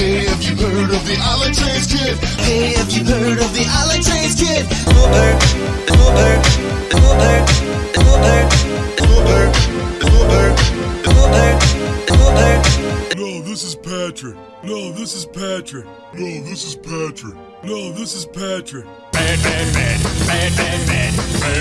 Hey, have you heard of the Island Trains Kid? Hey, have you heard of the Island Trains Kid? Uber, Uber, Uber, Uber, Uber, Uber, Uber, Uber. No, this is Patrick. No, this is Patrick. No, this is Patrick. No, this is Patrick. Bad, bad, bad, bad, bad, bad, bad.